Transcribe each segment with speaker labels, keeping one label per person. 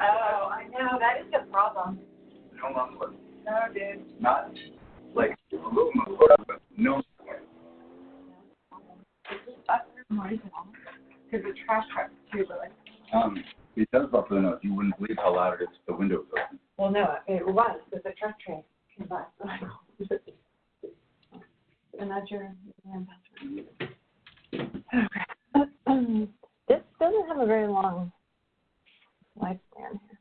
Speaker 1: Oh, I know, that is a problem.
Speaker 2: No muffler.
Speaker 1: No, dude.
Speaker 2: Not like a little muffler, but no muffler.
Speaker 1: Because the trash truck too, but like,
Speaker 2: Um, it does buffalo the nose. You wouldn't believe how loud it is the window was open.
Speaker 1: well, no, it was, because the truck train came by. And that's your,
Speaker 3: Okay. This doesn't have a very long lifespan here.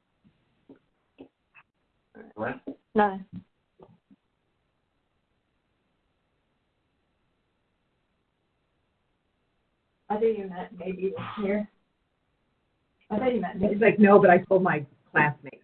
Speaker 2: What?
Speaker 3: Nothing.
Speaker 1: I think you meant maybe this year. I thought you meant
Speaker 4: He's
Speaker 1: maybe.
Speaker 4: like, no, but I told my classmates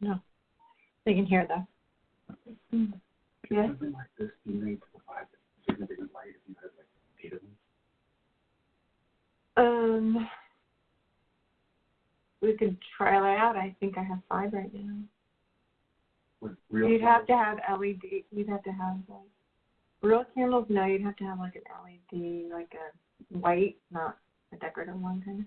Speaker 1: No. They can hear though.
Speaker 5: Yes,
Speaker 2: Something like this, do you need provide significant light if you had like eight of them?
Speaker 1: Um, we could try that out. I think I have five right now.
Speaker 2: With real
Speaker 5: you'd have to have LED, you'd have to have like, real candles, no, you'd have to have like an LED, like a white, not a decorative one kind of.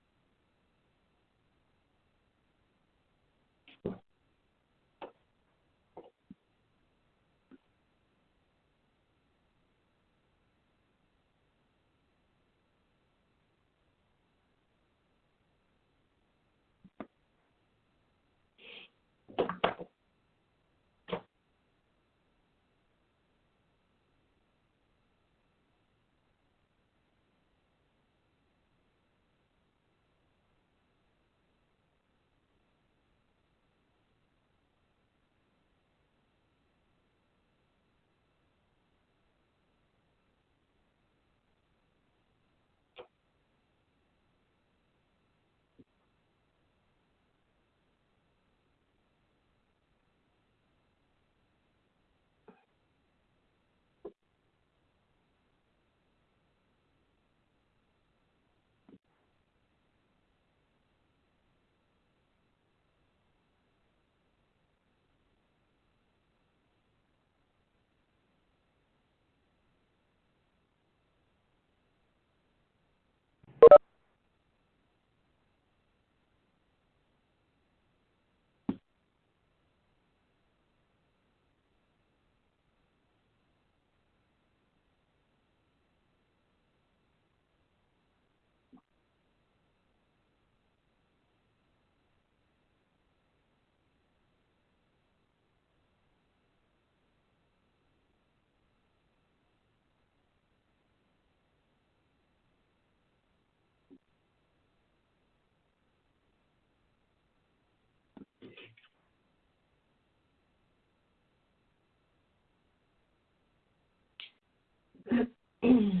Speaker 6: mm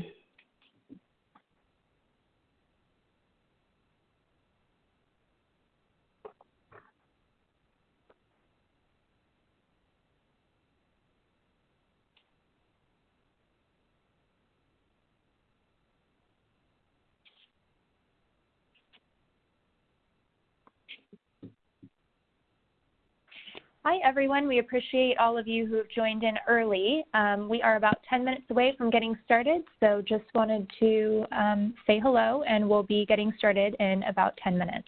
Speaker 6: Hi, everyone. We appreciate all of you who have joined in early. Um, we are about 10 minutes away from getting started, so just wanted to um, say hello, and we'll be getting started in about 10 minutes.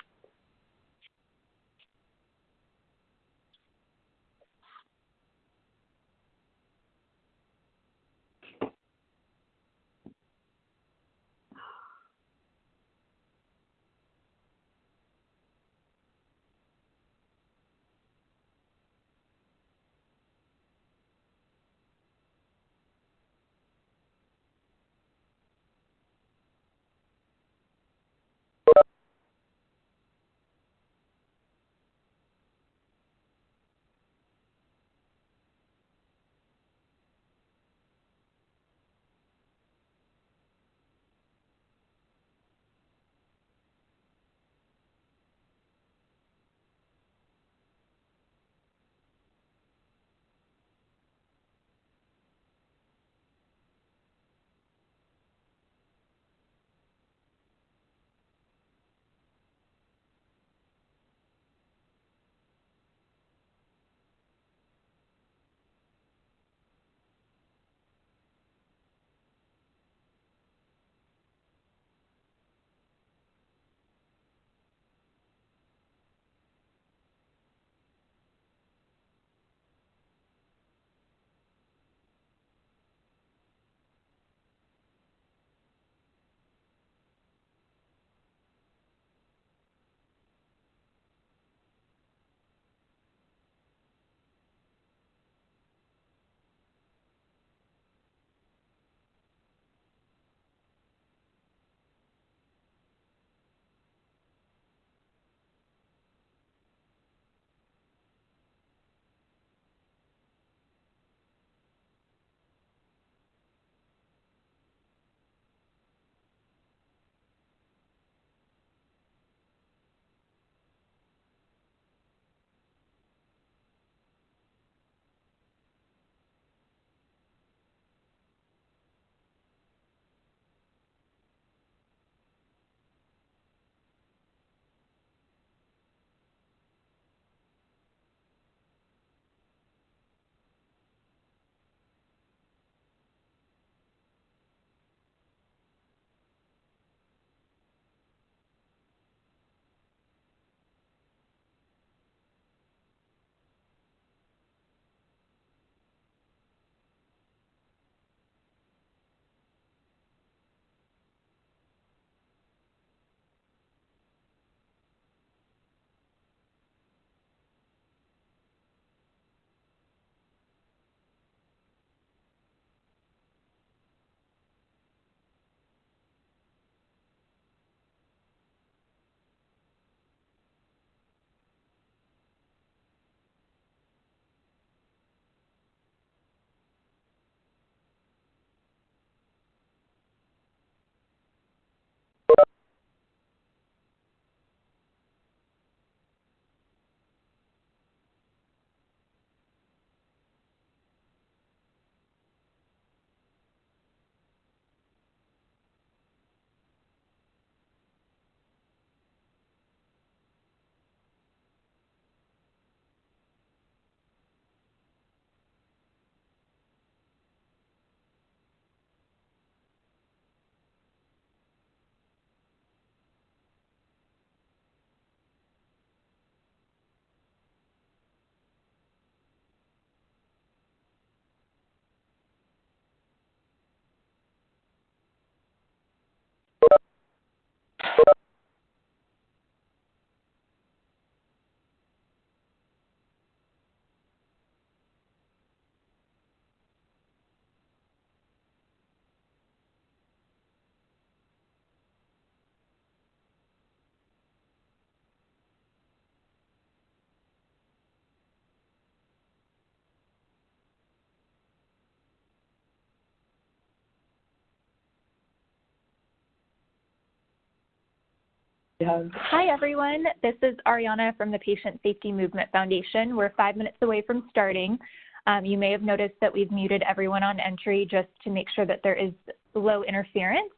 Speaker 6: Hi, everyone. This is Ariana from the Patient Safety Movement Foundation. We're five minutes away from starting. Um, you may have noticed that we've muted everyone on entry just to make sure that there is low interference.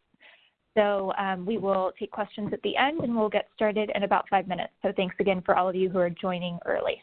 Speaker 6: So um, we will take questions at the end and we'll get started in about five minutes. So thanks again for all of you who are joining early.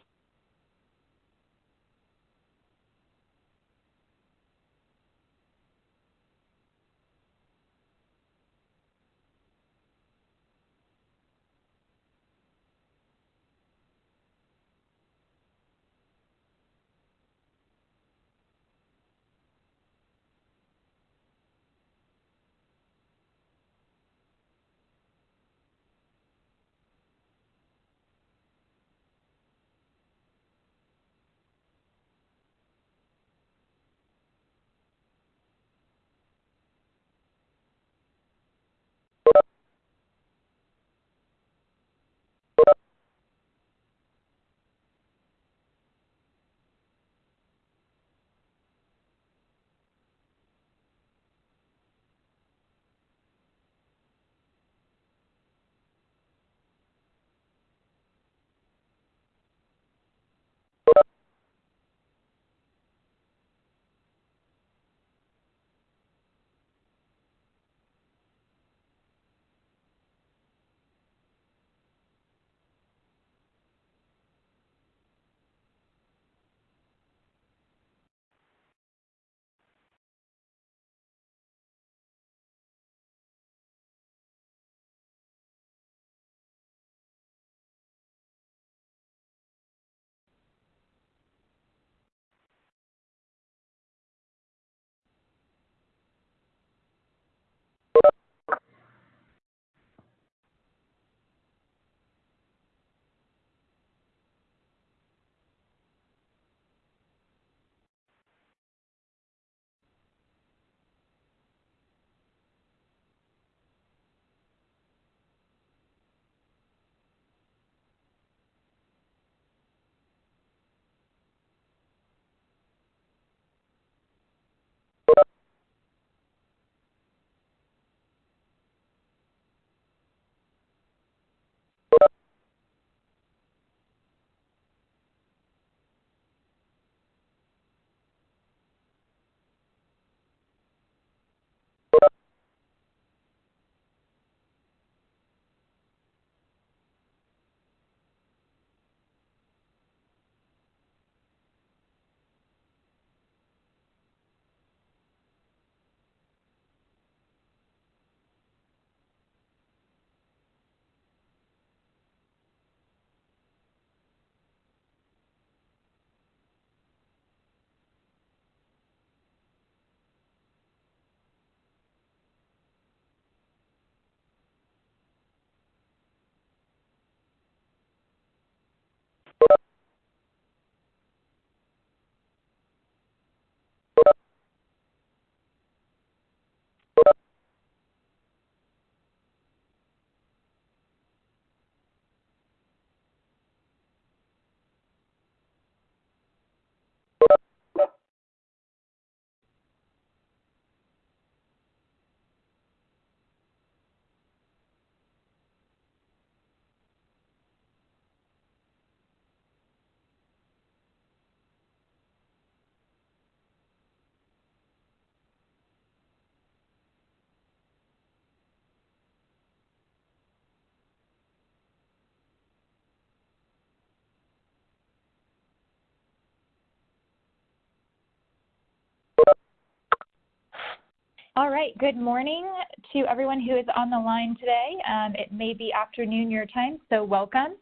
Speaker 6: All right, good morning to everyone who is on the line today. Um, it may be afternoon your time, so welcome.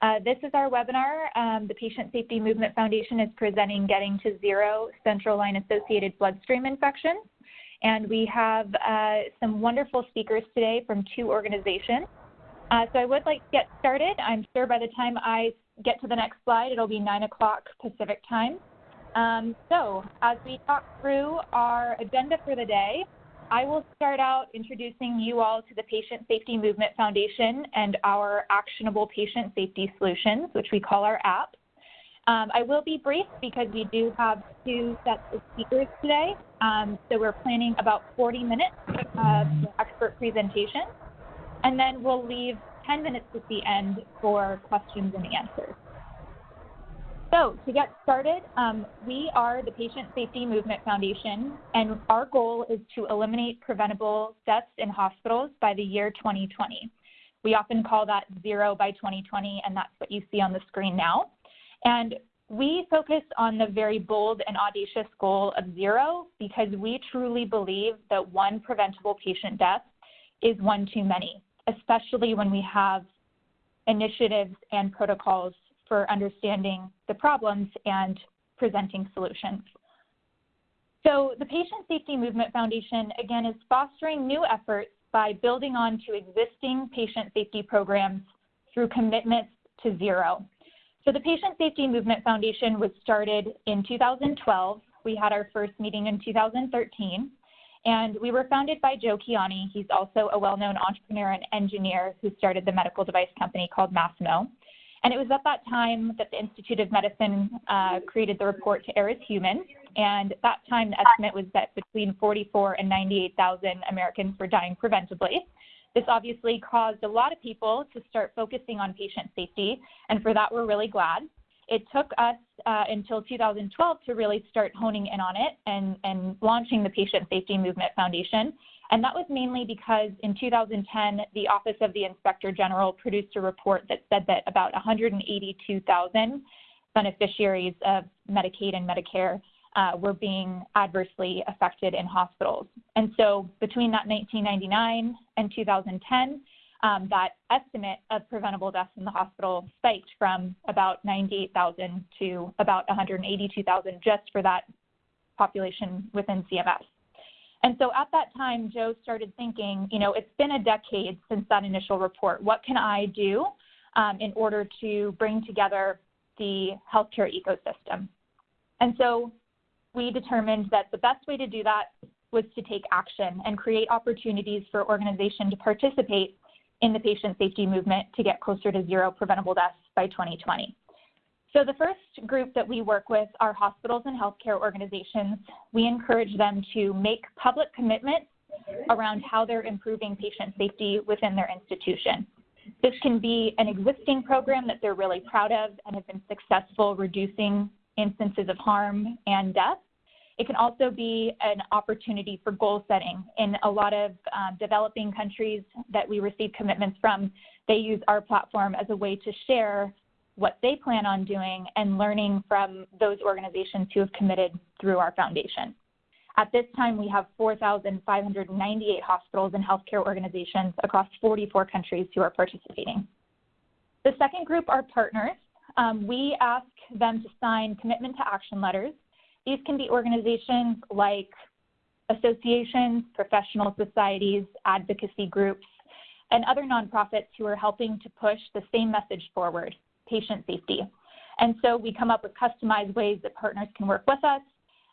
Speaker 6: Uh, this is our webinar. Um, the Patient Safety Movement Foundation is presenting Getting to Zero Central Line Associated Bloodstream Infections. And we have uh, some wonderful speakers today from two organizations. Uh, so I would like to get started. I'm sure by the time I get to the next slide, it'll be 9 o'clock Pacific time. Um, so as we talk through our agenda for the day, I will start out introducing you all to the Patient Safety Movement Foundation and our actionable patient safety solutions, which we call our app. Um, I will be brief because we do have two sets of speakers today. Um, so we're planning about 40 minutes of expert presentation. And then we'll leave 10 minutes at the end for questions and answers. So to get started, um, we are the Patient Safety Movement Foundation, and our goal is to eliminate preventable deaths in hospitals by the year 2020. We often call that zero by 2020, and that's what you see on the screen now. And we focus on the very bold and audacious goal of zero because we truly believe that one preventable patient death is one too many, especially when we have initiatives and protocols for understanding the problems and presenting solutions. So the Patient Safety Movement Foundation, again, is fostering new efforts by building on to existing patient safety programs through commitments to zero. So the Patient Safety Movement Foundation was started in 2012. We had our first meeting in 2013. And we were founded by Joe Kiani. He's also a well-known entrepreneur and engineer who started the medical device company called Masimo. And it was at that time that the Institute of Medicine uh, created the report to Err is Human. And at that time, the estimate was that between 44 and 98,000 Americans were dying preventably. This obviously caused a lot of people to start focusing on patient safety, and for that, we're really glad. It took us uh, until 2012 to really start honing in on it and, and launching the Patient Safety Movement Foundation. And that was mainly because in 2010, the Office of the Inspector General produced a report that said that about 182,000 beneficiaries of Medicaid and Medicare uh, were being adversely affected in hospitals. And so between that 1999 and 2010, um, that estimate of preventable deaths in the hospital spiked from about 98,000 to about 182,000 just for that population within CMS. And so at that time, Joe started thinking, you know, it's been a decade since that initial report. What can I do um, in order to bring together the healthcare ecosystem? And so we determined that the best way to do that was to take action and create opportunities for organizations to participate in the patient safety movement to get closer to zero preventable deaths by 2020. So the first group that we work with are hospitals and healthcare organizations. We encourage them to make public commitments around how they're improving patient safety within their institution. This can be an existing program that they're really proud of and have been successful reducing instances of harm and death. It can also be an opportunity for goal setting. In a lot of um, developing countries that we receive commitments from, they use our platform as a way to share what they plan on doing and learning from those organizations who have committed through our foundation. At this time, we have 4,598 hospitals and healthcare organizations across 44 countries who are participating. The second group are partners. Um, we ask them to sign commitment to action letters these can be organizations like associations, professional societies, advocacy groups, and other nonprofits who are helping to push the same message forward, patient safety. And so we come up with customized ways that partners can work with us,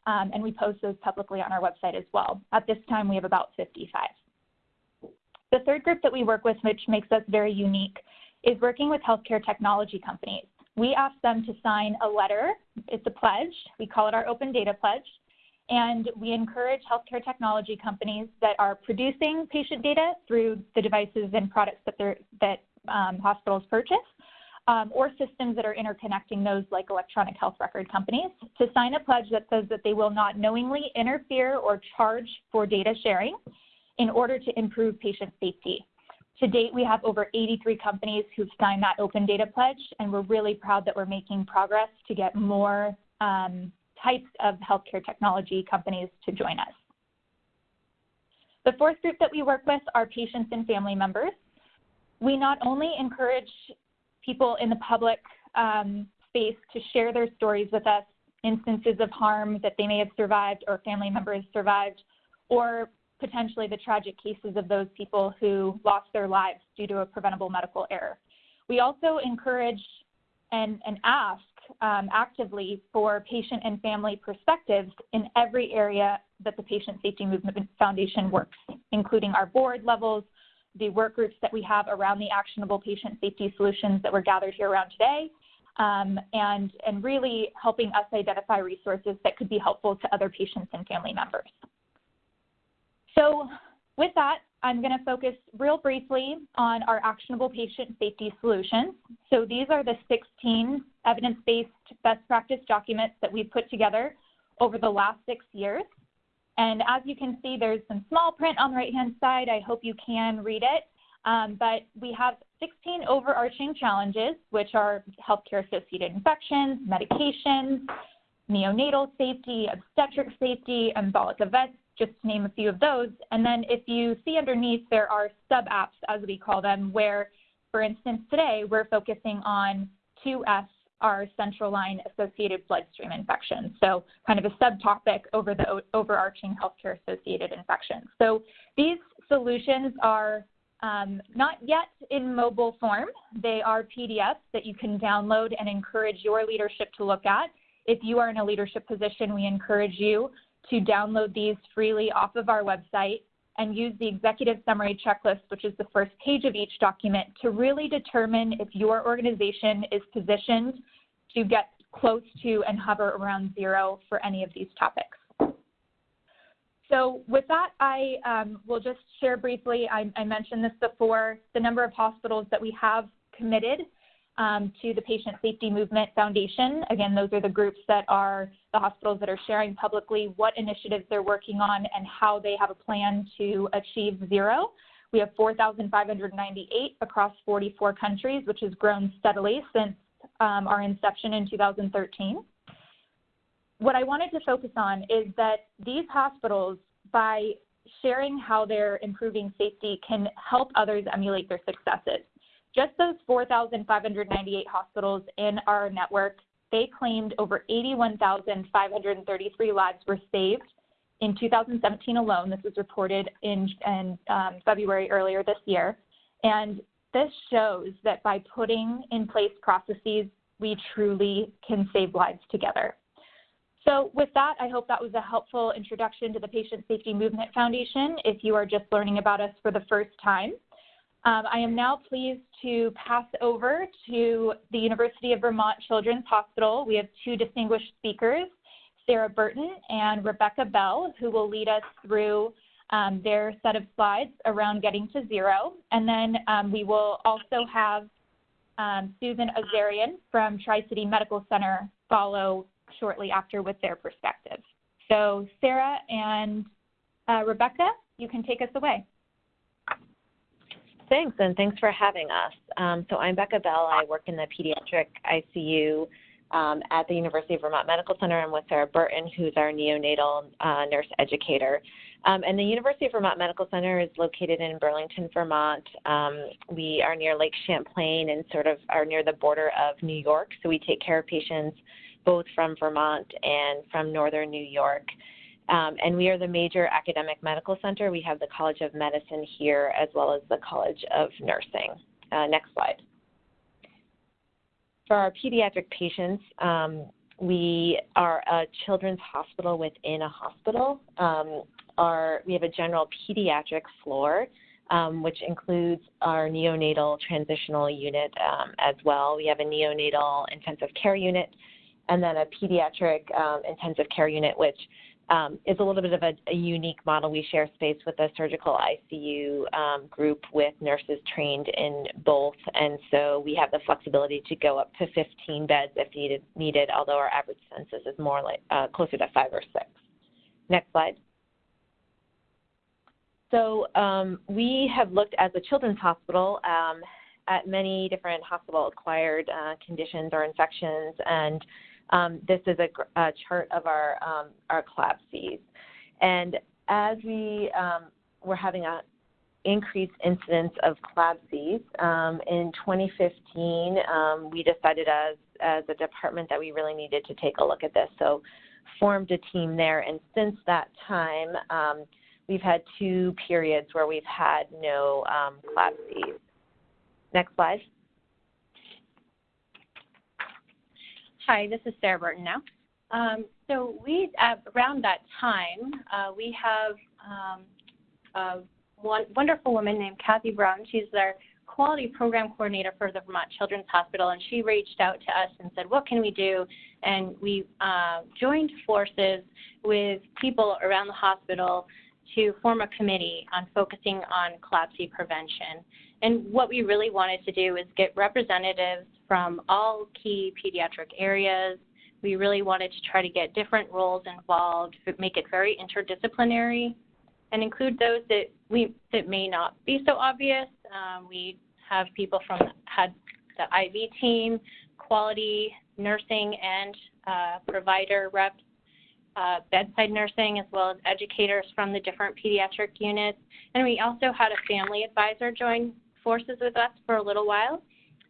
Speaker 6: um, and we post those publicly on our website as well. At this time, we have about 55. The third group that we work with, which makes us very unique, is working with healthcare technology companies we ask them to sign a letter. It's a pledge. We call it our open data pledge. And we encourage healthcare technology companies that are producing patient data through the devices and products that, that um, hospitals purchase, um, or systems that are interconnecting those like electronic health record companies, to sign a pledge that says that they will not knowingly interfere or charge for data sharing in order to improve patient safety. To date, we have over 83 companies who've signed that open data pledge, and we're really proud that we're making progress to get more um, types of healthcare technology companies to join us. The fourth group that we work with are patients and family members. We not only encourage people in the public um, space to share their stories with us, instances of harm that they may have survived or family members survived, or potentially the tragic cases of those people who lost their lives due to a preventable medical error. We also encourage and, and ask um, actively for patient and family perspectives in every area that the Patient Safety Movement Foundation works, including our board levels, the work groups that we have around the actionable patient safety solutions that we're gathered here around today, um, and, and really helping us identify resources that could be helpful to other patients and family members. So with that, I'm going to focus real briefly on our actionable patient safety solutions. So these are the 16 evidence-based best practice documents that we've put together over the last six years. And as you can see, there's some small print on the right-hand side. I hope you can read it. Um, but we have 16 overarching challenges, which are healthcare-associated infections, medications, neonatal safety, obstetric safety, embolic events, just to name a few of those. And then if you see underneath, there are sub-apps, as we call them, where, for instance, today we're focusing on 2S, our central line associated bloodstream infections. So kind of a subtopic over the overarching healthcare associated infections. So these solutions are um, not yet in mobile form. They are PDFs that you can download and encourage your leadership to look at. If you are in a leadership position, we encourage you to download these freely off of our website and use the executive summary checklist, which is the first page of each document, to really determine if your organization is positioned to get close to and hover around zero for any of these topics. So with that, I um, will just share briefly, I, I, mentioned this before, the number of hospitals that we have committed um, to the Patient Safety Movement Foundation. Again, those are the groups that are the hospitals that are sharing publicly what initiatives they're working on and how they have a plan to achieve zero. We have 4,598 across 44 countries, which has grown steadily since um, our inception in 2013. What I wanted to focus on is that these hospitals, by sharing how they're improving safety, can help others emulate their successes. Just those 4,598 hospitals in our network, they claimed over 81,533 lives were saved in 2017 alone. This was reported in, in um, February earlier this year. And this shows that by putting in place processes, we truly can save lives together. So with that, I hope that was a helpful introduction to the Patient Safety Movement Foundation if you are just learning about us for the first time. Um, I am now pleased to pass over to the University of Vermont Children's Hospital. We have two distinguished speakers, Sarah Burton and Rebecca Bell, who will lead us through um, their set of slides around getting to zero. And then um, we will also have um, Susan Azarian from Tri-City Medical Center follow shortly after with their perspective. So Sarah and uh, Rebecca, you can take us away.
Speaker 7: Thanks, and thanks for having us. Um, so I'm Becca Bell. I work in the pediatric ICU um, at the University of Vermont Medical Center. I'm with Sarah Burton, who's our neonatal uh, nurse educator. Um, and the University of Vermont Medical Center is located in Burlington, Vermont. Um, we are near Lake Champlain and sort of are near the border of New York. So we take care of patients both from Vermont and from northern New York. Um, and we are the major academic medical center. We have the College of Medicine here as well as the College of Nursing. Uh, next slide. For our pediatric patients, um, we are a children's hospital within a hospital. Um, our, we have a general pediatric floor, um, which includes our neonatal transitional unit um, as well. We have a neonatal intensive care unit and then a pediatric um, intensive care unit, which um, is a little bit of a, a, unique model. We share space with a surgical ICU um, group with nurses trained in both, and so we have the flexibility to go up to 15 beds if needed. Needed, although our average census is more like uh, closer to five or six. Next slide. So um, we have looked as a children's hospital um, at many different hospital-acquired uh, conditions or infections, and um, this is a, a, chart of our, um, our CLABSIs. And as we um, were having an increased incidence of CLABSIs, um, in 2015, um, we decided as, as a department that we really needed to take a look at this. So formed a team there. And since that time, um, we've had two periods where we've had no um, CLABSIs. Next slide.
Speaker 8: Hi, this is Sarah Burton now. Um, so we, at around that time, uh, we have um, a one, wonderful woman named Kathy Brown. She's our quality program coordinator for the Vermont Children's Hospital, and she reached out to us and said, what can we do? And we uh, joined forces with people around the hospital to form a committee on focusing on CLABSI prevention. And what we really wanted to do is get representatives from all key pediatric areas. We really wanted to try to get different roles involved, make it very interdisciplinary, and include those that we that may not be so obvious. Um, we have people from had the IV team, quality, nursing, and uh, provider reps, uh, bedside nursing, as well as educators from the different pediatric units. And we also had a family advisor join forces with us for a little while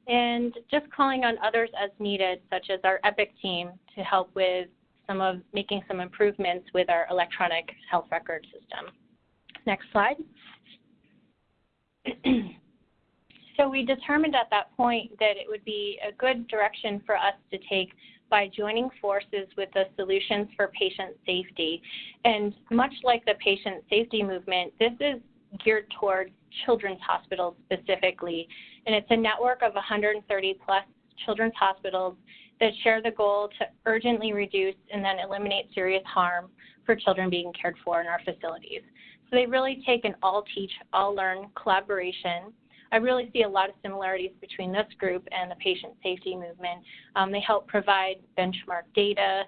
Speaker 8: and just calling on others as needed, such as our EPIC team to help with some of making some improvements with our electronic health record system. Next slide. so we determined at that point that it would be a good direction for us to take by joining forces with the Solutions for Patient Safety. And much like the patient safety movement, this is geared towards children's hospitals specifically. And it's a network of 130 plus children's hospitals that share the goal to urgently reduce and then eliminate serious harm for children being cared for in our facilities. So they really take an all teach, all learn collaboration. I really see a lot of similarities between this group and the patient safety movement. Um, they help provide benchmark data,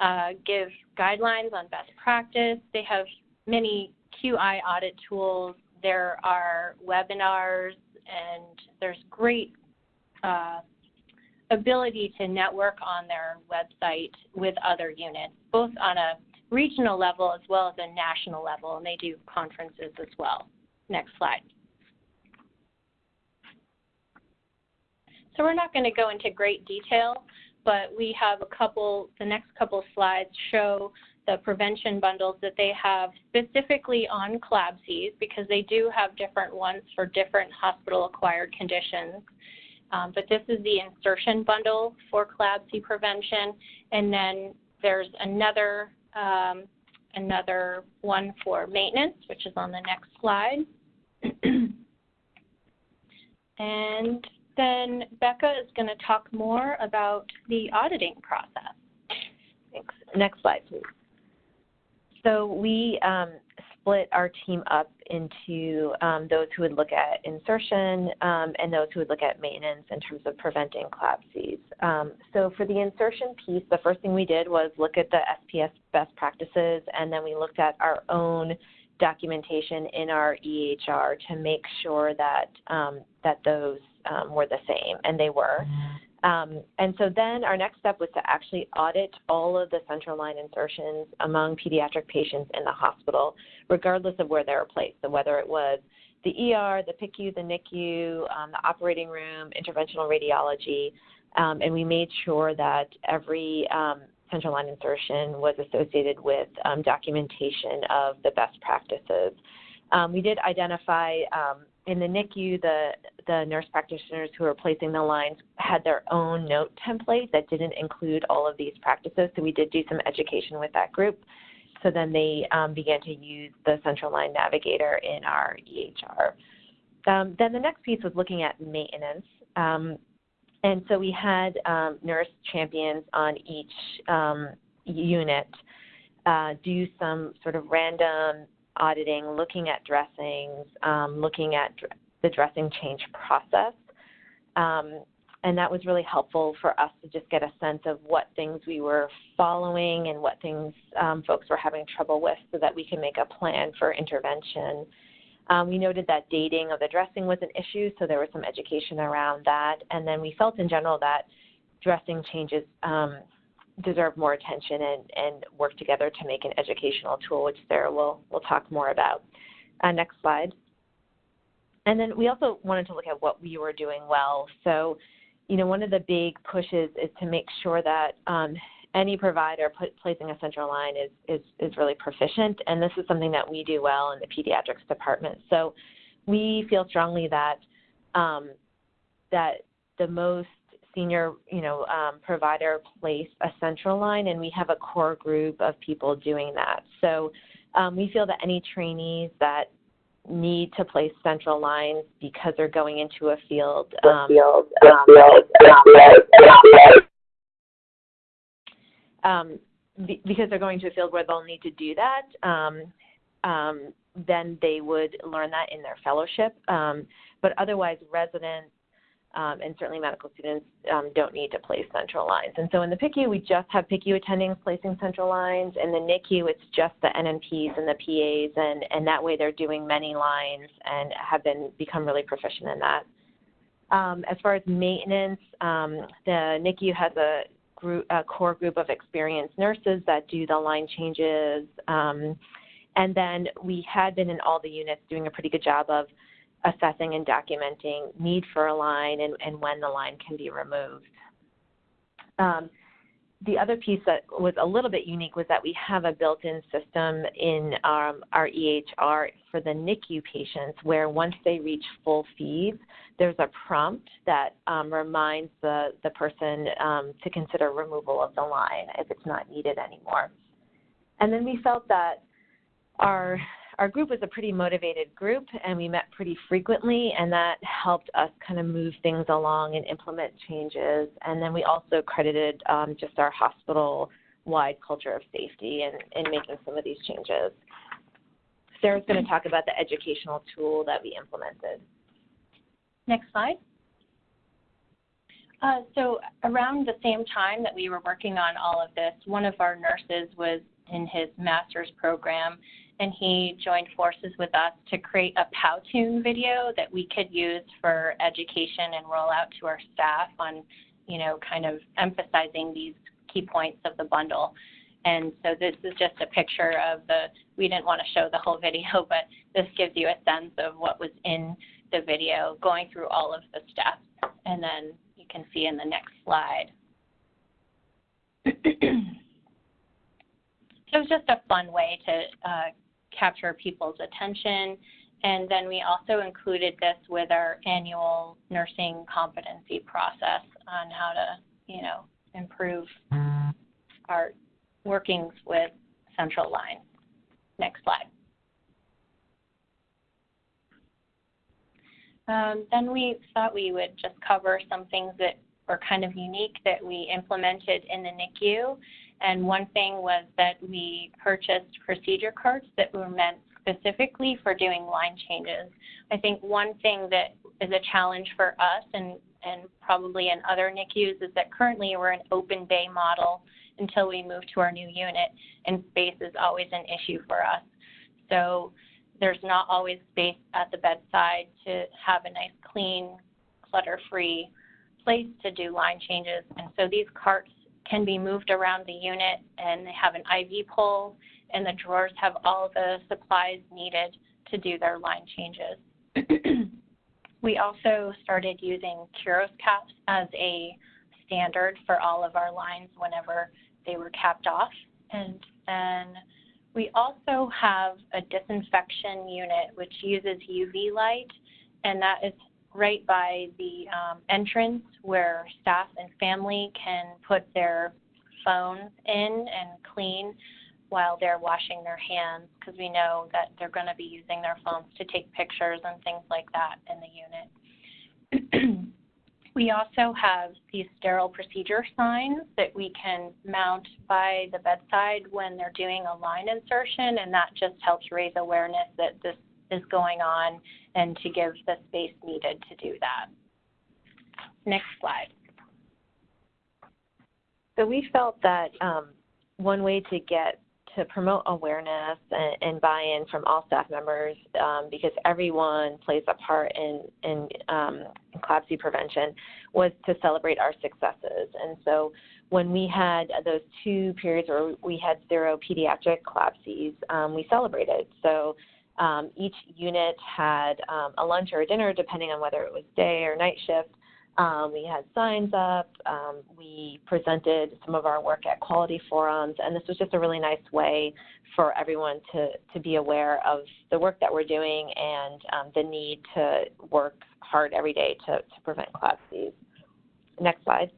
Speaker 8: uh, give guidelines on best practice. They have many QI audit tools. There are webinars, and there's great uh, ability to network on their website with other units, both on a regional level as well as a national level, and they do conferences as well. Next slide. So we're not going to go into great detail, but we have a couple, the next couple slides show the prevention bundles that they have specifically on CLABSIs because they do have different ones for different hospital acquired conditions. Um, but this is the insertion bundle for CLABSI prevention. And then there's another, um, another one for maintenance, which is on the next slide. and then Becca is going to talk more about the auditing process.
Speaker 7: Thanks. Next slide, please. So we um, split our team up into um, those who would look at insertion um, and those who would look at maintenance in terms of preventing CLABSIs. Um, so for the insertion piece, the first thing we did was look at the SPS best practices, and then we looked at our own documentation in our EHR to make sure that um, that those um, were the same, and they were. Um, and so then our next step was to actually audit all of the central line insertions among pediatric patients in the hospital, regardless of where they were placed. So whether it was the ER, the PICU, the NICU, um, the operating room, interventional radiology, um, and we made sure that every um, central line insertion was associated with um, documentation of the best practices. Um, we did identify in the NICU, the, the nurse practitioners who were placing the lines had their own note template that didn't include all of these practices. So we did do some education with that group. So then they um, began to use the central line navigator in our EHR. Um, then the next piece was looking at maintenance. Um, and so we had um, nurse champions on each um, unit uh, do some sort of random auditing, looking at dressings, um, looking at dr- the dressing change process. Um, and that was really helpful for us to just get a sense of what things we were following and what things um, folks were having trouble with so that we can make a plan for intervention. Um, we noted that dating of the dressing was an issue, so there was some education around that. And then we felt in general that dressing changes um, deserve more attention and, and work together to make an educational tool, which Sarah will, will talk more about. Uh, next slide. And then we also wanted to look at what we were doing well. So, you know, one of the big pushes is to make sure that um, any provider put, placing a central line is, is, is really proficient. And this is something that we do well in the pediatrics department. So we feel strongly that um, that the most senior, you know, um, provider place a central line, and we have a core group of people doing that. So um, we feel that any trainees that need to place central lines because they're going into a field, um, um, because they're going to a field where they'll need to do that, um, um, then they would learn that in their fellowship. Um, but otherwise, residents um, and certainly medical students um, don't need to place central lines. And so in the PICU, we just have PICU attendings placing central lines. In the NICU, it's just the NNPs and the PAs, and, and that way they're doing many lines and have been become really proficient in that. Um, as far as maintenance, um, the NICU has a, group, a core group of experienced nurses that do the line changes. Um, and then we had been in all the units doing a pretty good job of assessing and documenting need for a line and, and when the line can be removed. Um, the other piece that was a little bit unique was that we have a built-in system in um, our EHR for the NICU patients where once they reach full feeds, there's a prompt that um, reminds the, the person um, to consider removal of the line if it's not needed anymore. And then we felt that our our group was a pretty motivated group and we met pretty frequently and that helped us kind of move things along and implement changes. And then we also credited um, just our hospital wide culture of safety in, in making some of these changes. Sarah's going to talk about the educational tool that we implemented.
Speaker 8: Next slide. Uh, so around the same time that we were working on all of this, one of our nurses was in his master's program and he joined forces with us to create a Powtoon video that we could use for education and roll out to our staff on, you know, kind of emphasizing these key points of the bundle. And so this is just a picture of the, we didn't want to show the whole video, but this gives you a sense of what was in the video, going through all of the steps. And then you can see in the next slide. so it was just a fun way to uh, capture people's attention. And then we also included this with our annual nursing competency process on how to, you know, improve our workings with central line. Next slide. Um, then we thought we would just cover some things that were kind of unique that we implemented in the NICU and one thing was that we purchased procedure carts that were meant specifically for doing line changes. I think one thing that is a challenge for us and, and probably in other NICUs is that currently we're an open bay model until we move to our new unit, and space is always an issue for us. So there's not always space at the bedside to have a nice, clean, clutter-free place to do line changes. And so these carts can be moved around the unit and they have an IV pole and the drawers have all the supplies needed to do their line changes. we also started using Curos caps as a standard for all of our lines whenever they were capped off. And then we also have a disinfection unit which uses UV light and that is right by the um, entrance where staff and family can put their phones in and clean while they're washing their hands because we know that they're going to be using their phones to take pictures and things like that in the unit. we also have these sterile procedure signs that we can mount by the bedside when they're doing a line insertion and that just helps raise awareness that this is going on and to give the space needed to do that. Next slide.
Speaker 7: So we felt that um, one way to get to promote awareness and, and buy-in from all staff members, um, because everyone plays a part in in, um, CLABSI prevention, was to celebrate our successes. And so when we had those two periods where we had zero pediatric CLABSIs, um, we celebrated. So um, each unit had um, a lunch or a dinner, depending on whether it was day or night shift. Um, we had signs up. Um, we presented some of our work at quality forums, and this was just a really nice way for everyone to, to be aware of the work that we're doing and um, the need to work hard every day to, to prevent CLABSIs. Next slide.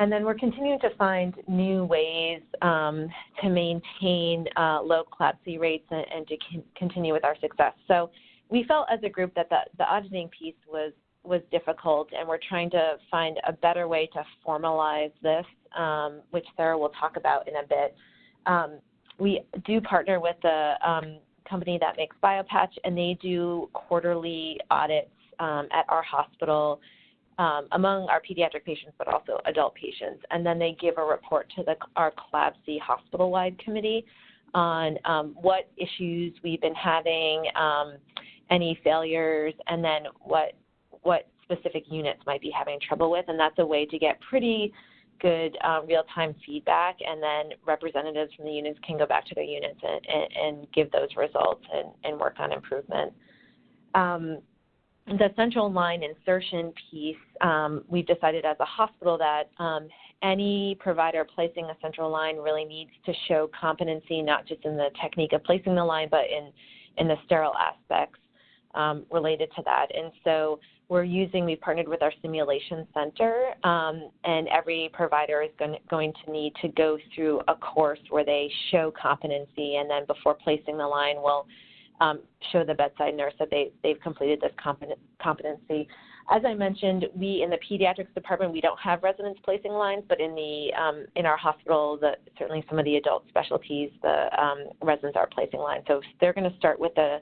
Speaker 7: And then we're continuing to find new ways um, to maintain uh, low CLABSI rates and, and to con continue with our success. So we felt as a group that the, the auditing piece was was difficult, and we're trying to find a better way to formalize this, um, which Sarah will talk about in a bit. Um, we do partner with a um, company that makes BioPatch, and they do quarterly audits um, at our hospital um, among our pediatric patients, but also adult patients. And then they give a report to the, our CLABSI hospital-wide committee on um, what issues we've been having, um, any failures, and then what what specific units might be having trouble with. And that's a way to get pretty good uh, real-time feedback, and then representatives from the units can go back to their units and, and, and give those results and, and work on improvement. Um, the central line insertion piece, um, we've decided as a hospital that um, any provider placing a central line really needs to show competency, not just in the technique of placing the line, but in, in the sterile aspects um, related to that. And so we're using, we've partnered with our simulation center, um, and every provider is going, going to need to go through a course where they show competency, and then before placing the line, we'll um, show the bedside nurse that they, they've completed this competency. As I mentioned, we in the pediatrics department, we don't have residents placing lines, but in the um, in our hospital, the, certainly some of the adult specialties, the um, residents are placing lines. So they're going to start with the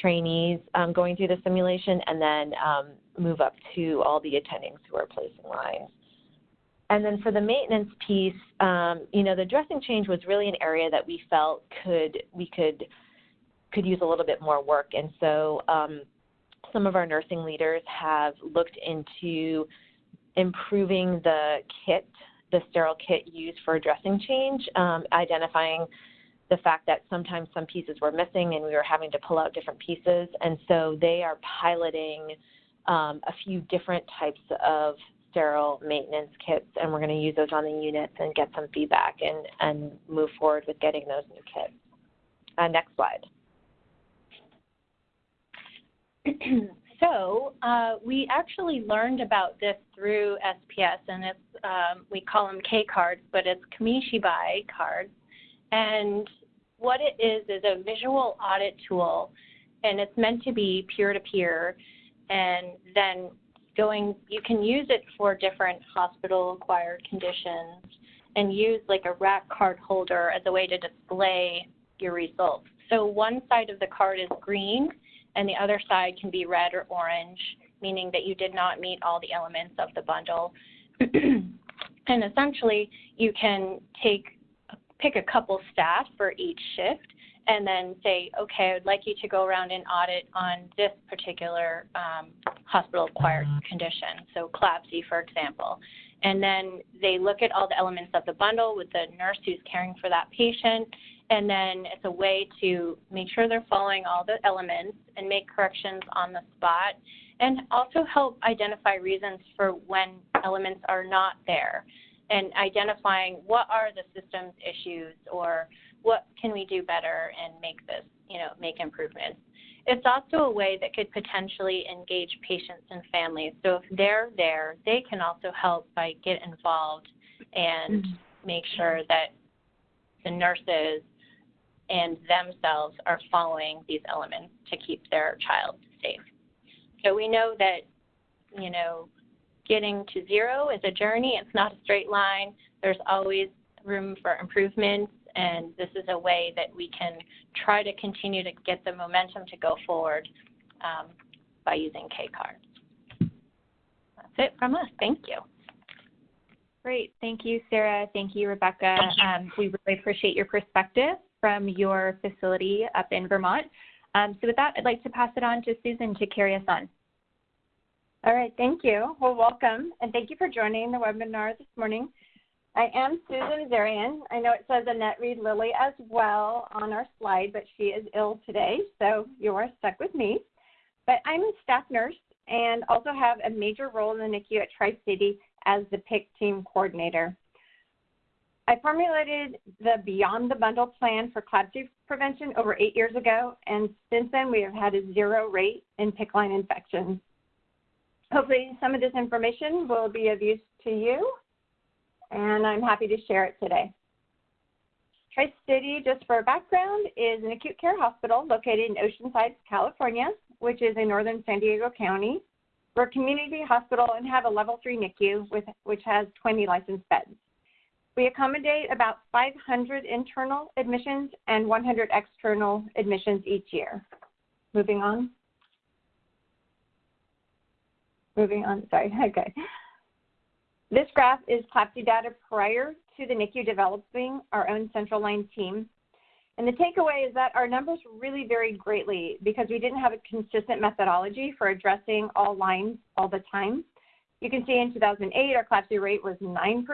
Speaker 7: trainees um, going through the simulation and then um, move up to all the attendings who are placing lines. And then for the maintenance piece, um, you know, the dressing change was really an area that we felt could we could could use a little bit more work. And so um, some of our nursing leaders have looked into improving the kit, the sterile kit used for dressing change, um, identifying the fact that sometimes some pieces were missing and we were having to pull out different pieces. And so they are piloting um, a few different types of sterile maintenance kits, and we're going to use those on the units and get some feedback and, and move forward with getting those new kits. Uh, next slide.
Speaker 8: so uh, we actually learned about this through SPS, and it's um, we call them K cards, but it's Kamishibai cards. And what it is is a visual audit tool, and it's meant to be peer-to-peer. And then going, you can use it for different hospital-acquired conditions, and use like a rack card holder as a way to display your results. So one side of the card is green, and the other side can be red or orange, meaning that you did not meet all the elements of the bundle. and essentially, you can take pick a couple staff for each shift and then say, okay, I'd like you to go around and audit on this particular um, hospital-acquired condition, so CLABSI, for example. And then they look at all the elements of the bundle with the nurse who's caring for that patient, and then it's a way to make sure they're following all the elements and make corrections on the spot, and also help identify reasons for when elements are not there and identifying what are the systems issues or what can we do better and make this, you know, make improvements. It's also a way that could potentially engage patients and families. So if they're there, they can also help by get involved and mm-hmm. make sure that the nurses and themselves are following these elements to keep their child safe. So we know that, you know, getting to zero is a journey. It's not a straight line. There's always room for improvements, and this is a way that we can try to continue to get the momentum to go forward um, by using K cards. That's it from us. Thank you.
Speaker 6: Great. Thank you, Sarah. Thank you, Rebecca. Um, we really appreciate your perspective from your facility up in Vermont. Um, so with that, I'd like to pass it on to Susan to carry us on.
Speaker 1: All right, thank you. Well, welcome, and thank you for joining the webinar this morning. I am Susan Zarian. I know it says Annette Reed Lilly as well on our slide, but she is ill today, so you are stuck with me. But I'm a staff nurse and also have a major role in the NICU at Tri-City as the PICC team coordinator. I formulated the Beyond the Bundle plan for CLABSI prevention over eight years ago, and since then we have had a zero rate in PICC line infections. Hopefully some of this information will be of use to you, and I'm happy to share it today. Tri-City, just for background, is an acute care hospital located in Oceanside, California, which is in northern San Diego County. We're a community hospital and have a level three NICU, with, which has 20 licensed beds. We accommodate about 500 internal admissions and 100 external admissions each year. Moving on. Moving on, sorry, okay. This graph is CLABSI data prior to the NICU developing our own central line team. And the takeaway is that our numbers really varied greatly because we didn't have a consistent methodology for addressing all lines all the time. You can see in 2008, our CLABSI rate was 9%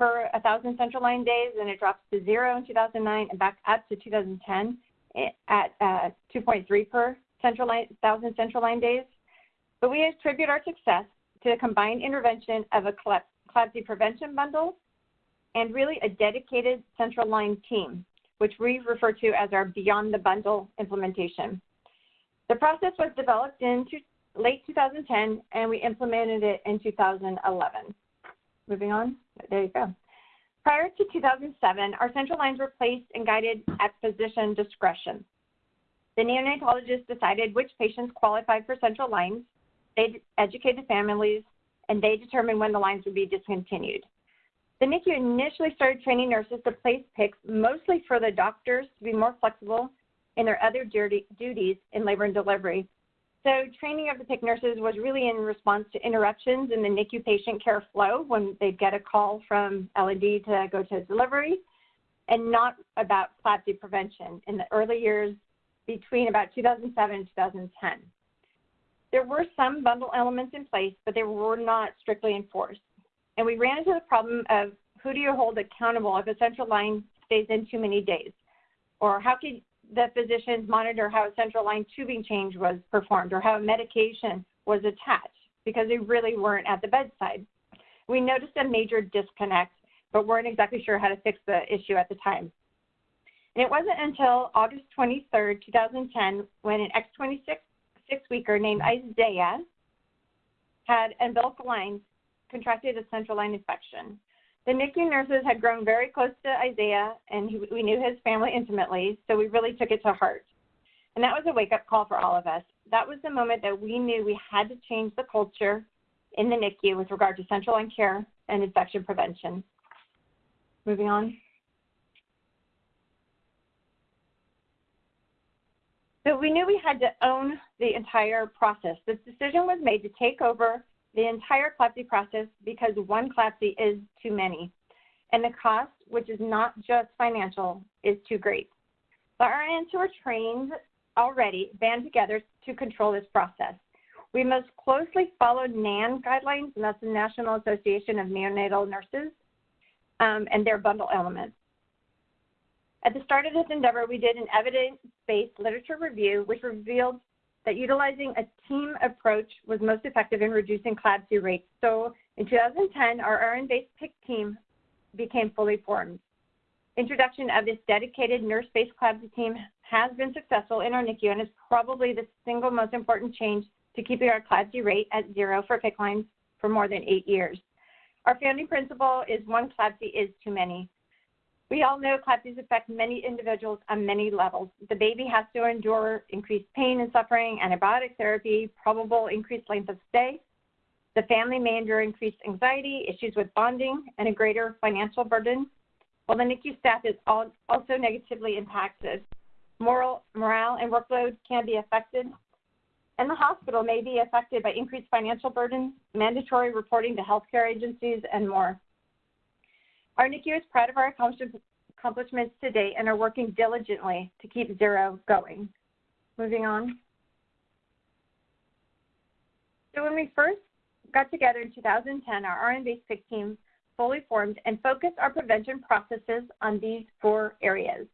Speaker 1: per 1,000 central line days, and it drops to zero in 2009 and back up to 2010 at uh, 2.3 per central line, 1,000 central line days. But we attribute our success to the combined intervention of a CLABSI prevention bundle and really a dedicated central line team, which we refer to as our Beyond the Bundle implementation. The process was developed in late 2010 and we implemented it in 2011. Moving on, there you go. Prior to 2007, our central lines were placed and guided at physician discretion. The neonatologist decided which patients qualified for central lines, they educated families, and they determined when the lines would be discontinued. The NICU initially started training nurses to place PICCs mostly for the doctors to be more flexible in their other duties in labor and delivery. So training of the PICC nurses was really in response to interruptions in the NICU patient care flow when they'd get a call from L&D to go to delivery and not about CLABSI prevention in the early years between about 2007 and 2010. There were some bundle elements in place, but they were not strictly enforced. And we ran into the problem of who do you hold accountable if a central line stays in too many days? Or how could the physicians monitor how a central line tubing change was performed or how a medication was attached because they really weren't at the bedside. We noticed a major disconnect, but weren't exactly sure how to fix the issue at the time. And it wasn't until August 23, 2010, when an X26 six weeker named Isaiah had umbilical lines contracted a central line infection. The NICU nurses had grown very close to Isaiah, and he, we knew his family intimately, so we really took it to heart. And that was a wake up call for all of us. That was the moment that we knew we had to change the culture in the NICU with regard to central line care and infection prevention. Moving on. So we knew we had to own the entire process. This decision was made to take over the entire CLABSI process because one CLABSI is too many. And the cost, which is not just financial, is too great. The RNs who are trained already band together to control this process. We most closely follow NAN guidelines, and that's the National Association of Neonatal Nurses, um, and their bundle elements. At the start of this endeavor, we did an evidence-based literature review, which revealed that utilizing a team approach was most effective in reducing CLABSI rates. So in 2010, our RN-based PICC team became fully formed. Introduction of this dedicated nurse-based CLABSI team has been successful in our NICU and is probably the single most important change to keeping our CLABSI rate at zero for PICC lines for more than eight years. Our founding principle is one CLABSI is too many. We all know CLABSIs affect many individuals on many levels. The baby has to endure increased pain and suffering, antibiotic therapy, probable increased length of stay. The family may endure increased anxiety, issues with bonding, and a greater financial burden, while the NICU staff is also negatively impacted. Moral, morale and workload can be affected, and the hospital may be affected by increased financial burden, mandatory reporting to healthcare agencies, and more. Our NICU is proud of our accomplishments to date and are working diligently to keep zero going. Moving on. So when we first got together in 2010, our RN-based PICC team fully formed and focused our prevention processes on these four areas,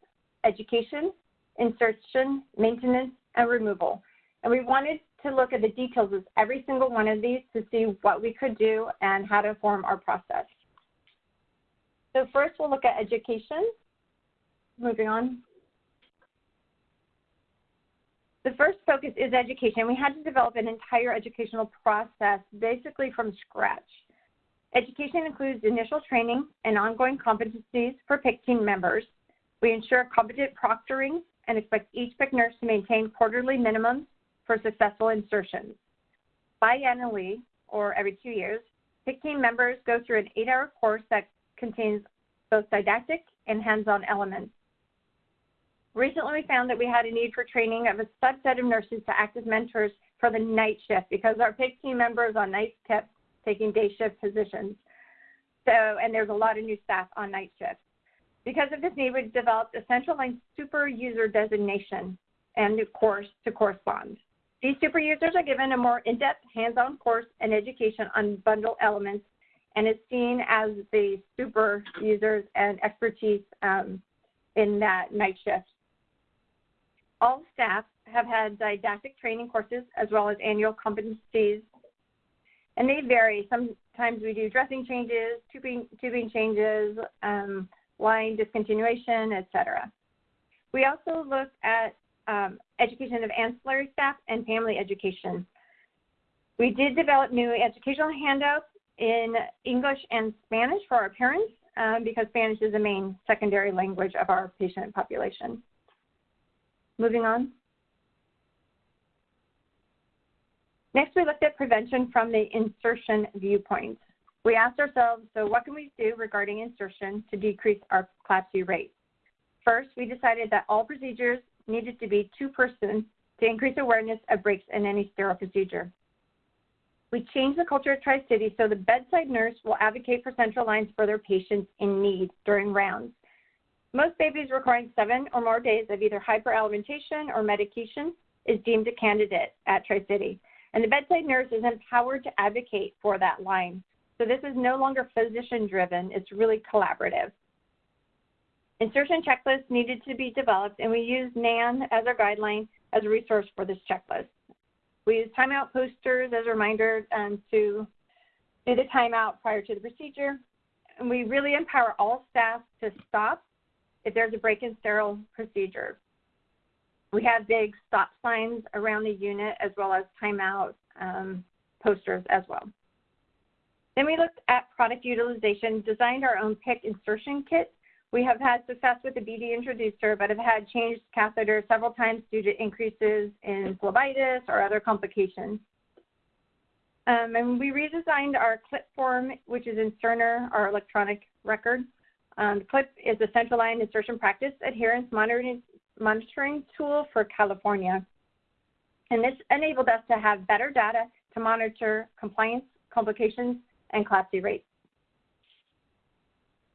Speaker 1: education, insertion, maintenance, and removal. And we wanted to look at the details of every single one of these to see what we could do and how to form our process. So first we'll look at education. Moving on. The first focus is education. We had to develop an entire educational process basically from scratch. Education includes initial training and ongoing competencies for PICC team members. We ensure competent proctoring and expect each PICC nurse to maintain quarterly minimums for successful insertions. Biannually, or every two years, PICC team members go through an eight-hour course that contains both didactic and hands-on elements. Recently, we found that we had a need for training of a subset of nurses to act as mentors for the night shift because our PICC team members on nights kept taking day shift positions. So, and there's a lot of new staff on night shift. Because of this need, we developed a central line super user designation and a course to correspond. These super users are given a more in-depth hands-on course and education on bundle elements and is seen as the super users and expertise um, in that night shift. All staff have had didactic training courses as well as annual competencies, and they vary. Sometimes we do dressing changes, tubing, tubing changes, um, line discontinuation, etc. We also look at um, education of ancillary staff and family education. We did develop new educational handouts in English and Spanish for our parents um, because Spanish is the main secondary language of our patient population. Moving on. Next, we looked at prevention from the insertion viewpoint. We asked ourselves, so what can we do regarding insertion to decrease our CLABSI rate? First, we decided that all procedures needed to be two-person to increase awareness of breaks in any sterile procedure. We changed the culture at Tri-City so the bedside nurse will advocate for central lines for their patients in need during rounds. Most babies requiring seven or more days of either hyperalimentation or medication is deemed a candidate at Tri-City. And the bedside nurse is empowered to advocate for that line. So this is no longer physician driven, it's really collaborative. Insertion checklists needed to be developed, and we used NAN as our guideline as a resource for this checklist. We use timeout posters as a reminder um, to do the timeout prior to the procedure. And we really empower all staff to stop if there's a break in sterile procedure. We have big stop signs around the unit as well as timeout um, posters as well. Then we looked at product utilization, designed our own PICC insertion kit we have had success with the BD introducer, but have had changed catheters several times due to increases in phlebitis or other complications. Um, and we redesigned our CLIP form, which is in Cerner, our electronic record. Um, CLIP is a central line insertion practice adherence monitoring, monitoring tool for California. And this enabled us to have better data to monitor compliance, complications, and CLABSI rates.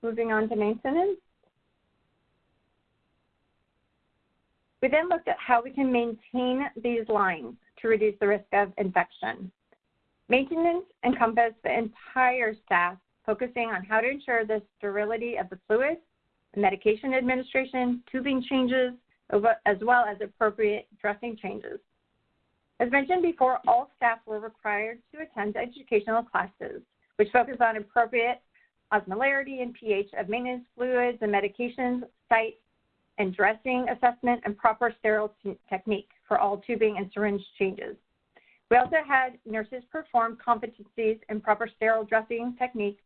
Speaker 1: Moving on to maintenance. We then looked at how we can maintain these lines to reduce the risk of infection. Maintenance encompassed the entire staff, focusing on how to ensure the sterility of the fluid, medication administration, tubing changes, as well as appropriate dressing changes. As mentioned before, all staff were required to attend educational classes, which focus on appropriate osmolarity and pH of maintenance fluids and medications, site and dressing assessment, and proper sterile technique for all tubing and syringe changes. We also had nurses perform competencies in proper sterile dressing technique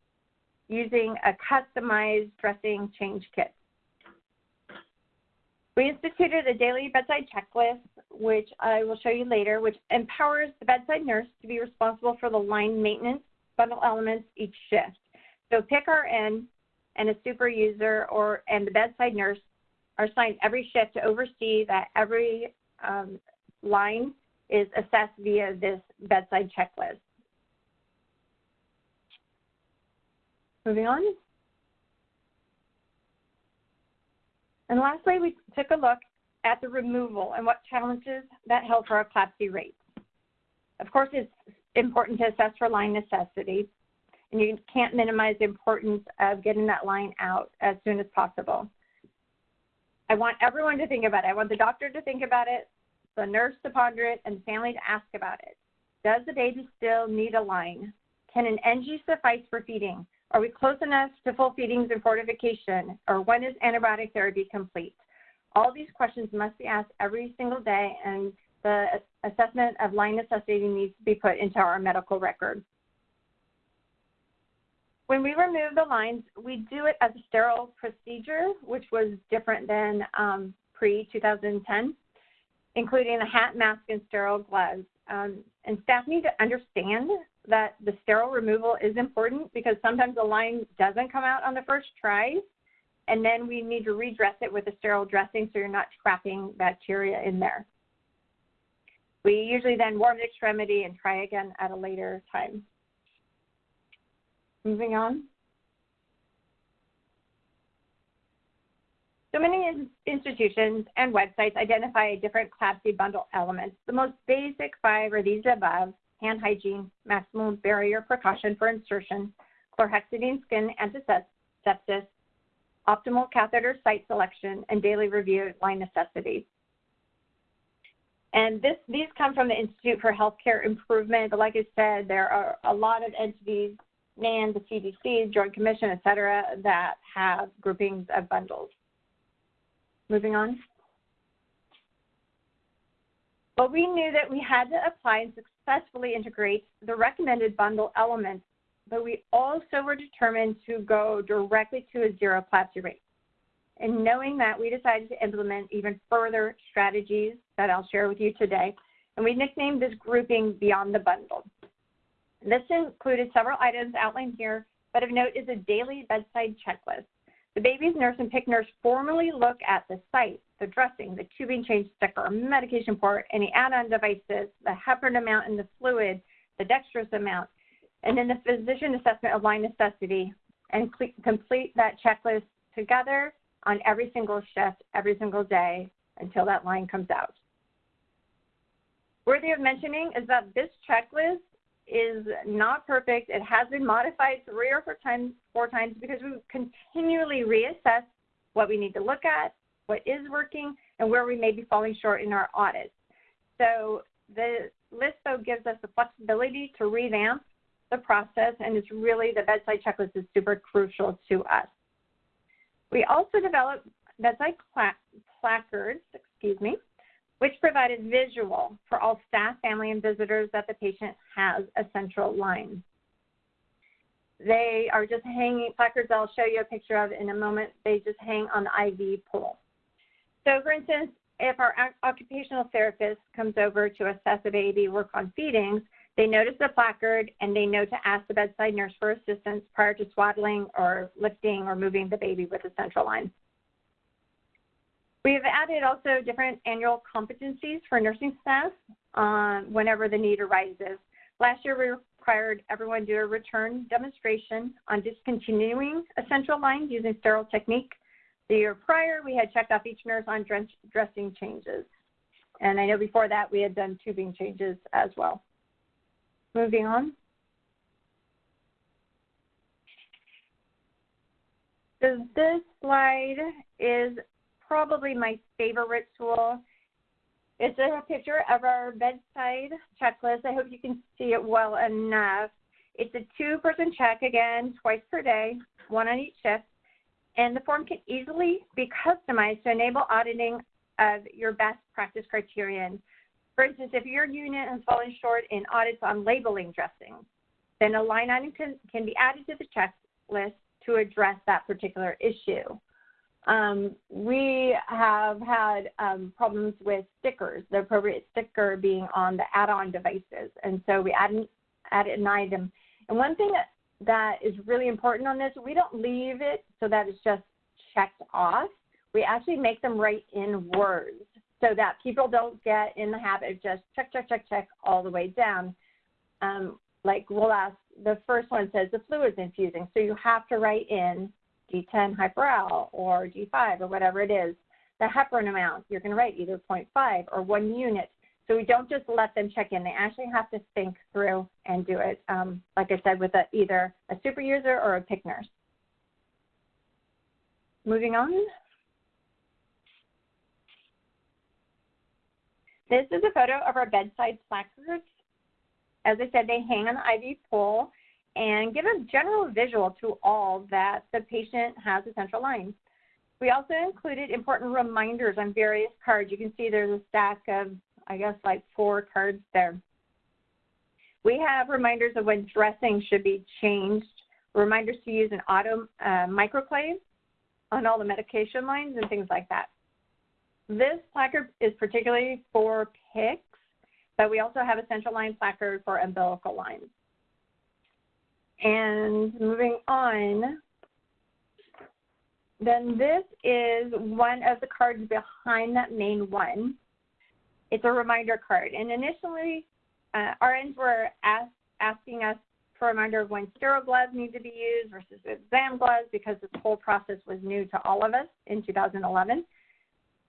Speaker 1: using a customized dressing change kit. We instituted a daily bedside checklist, which I will show you later, which empowers the bedside nurse to be responsible for the line maintenance bundle elements each shift. So PICC-RN and a super user or and the bedside nurse are assigned every shift to oversee that every um, line is assessed via this bedside checklist. Moving on. And lastly, we took a look at the removal and what challenges that held for our CLABSI rates. Of course, it's important to assess for line necessity, and you can't minimize the importance of getting that line out as soon as possible. I want everyone to think about it. I want the doctor to think about it, the nurse to ponder it, and the family to ask about it. Does the baby still need a line? Can an NG suffice for feeding? Are we close enough to full feedings and fortification? Or when is antibiotic therapy complete? All these questions must be asked every single day, and the assessment of line necessity needs to be put into our medical record. When we remove the lines, we do it as a sterile procedure, which was different than um, pre-2010, including a hat, mask, and sterile gloves. Um, and staff need to understand that the sterile removal is important because sometimes the line doesn't come out on the first try, and then we need to redress it with a sterile dressing so you're not trapping bacteria in there. We usually then warm the extremity and try again at a later time. Moving on. So many institutions and websites identify different CLABSI bundle elements. The most basic five are these above, hand hygiene, maximum barrier precaution for insertion, chlorhexidine skin antisepsis, optimal catheter site selection, and daily review line necessities. And this, these come from the Institute for Healthcare Improvement, but like I said, there are a lot of entities, NAN, the CDC, Joint Commission, et cetera, that have groupings of bundles. Moving on. Well, we knew that we had to apply and successfully integrate the recommended bundle elements, but we also were determined to go directly to a zero CLABSI rate. And knowing that, we decided to implement even further strategies that I'll share with you today. And we nicknamed this grouping Beyond the Bundle. This included several items outlined here, but of note is a daily bedside checklist. The baby's nurse and PICC nurse formally look at the site, the dressing, the tubing change sticker, medication port, any add-on devices, the heparin amount in the fluid, the dextrose amount, and then the physician assessment of line necessity, and complete that checklist together on every single shift, every single day until that line comes out. Worthy of mentioning is that this checklist is not perfect. It has been modified three or four times, four times because we continually reassess what we need to look at, what is working, and where we may be falling short in our audits. So the list though gives us the flexibility to revamp the process and it's really the bedside checklist is super crucial to us. We also develop bedside placards, excuse me, which provided visual for all staff, family, and visitors that the patient has a central line. They are just hanging, placards I'll show you a picture of in a moment, they just hang on the IV pole. So for instance, if our occupational therapist comes over to assess a baby, work on feedings, they notice the placard and they know to ask the bedside nurse for assistance prior to swaddling or lifting or moving the baby with a central line. We have added also different annual competencies for nursing staff um, whenever the need arises. Last year, we required everyone to do a return demonstration on discontinuing a central line using sterile technique. The year prior, we had checked off each nurse on dressing changes. And I know before that, we had done tubing changes as well. Moving on. So this slide is probably my favorite tool. It's a picture of our bedside checklist. I hope you can see it well enough. It's a two-person check, again, twice per day, one on each shift. And the form can easily be customized to enable auditing of your best practice criterion. For instance, if your unit has fallen short in audits on labeling dressings, then a line item can, can be added to the checklist to address that particular issue. Um, we have had um, problems with stickers, the appropriate sticker being on the add-on devices, and so we added, added an item. And one thing that, that is really important on this, we don't leave it so that it's just checked off. We actually make them write in words so that people don't get in the habit of just check, check, check, check all the way down. Um, like we'll ask, the first one says the fluid's infusing, so you have to write in D10 Hyperal or D5 or whatever it is. The heparin amount, you're going to write either 0.5 or one unit. So we don't just let them check in. They actually have to think through and do it, um, like I said, with a, either a super user or a PICC nurse. Moving on. This is a photo of our bedside placards. As I said, they hang on the IV pole and give a general visual to all that the patient has a central line. We also included important reminders on various cards. You can see there's a stack of, I guess, like four cards there. We have reminders of when dressing should be changed, reminders to use an auto uh, microclave on all the medication lines and things like that. This placard is particularly for PICCs, but we also have a central line placard for umbilical lines. And moving on, then this is one of the cards behind that main one. It's a reminder card. And initially, uh, RNs were ask, asking us for a reminder of when sterile gloves need to be used versus exam gloves because this whole process was new to all of us in 2011.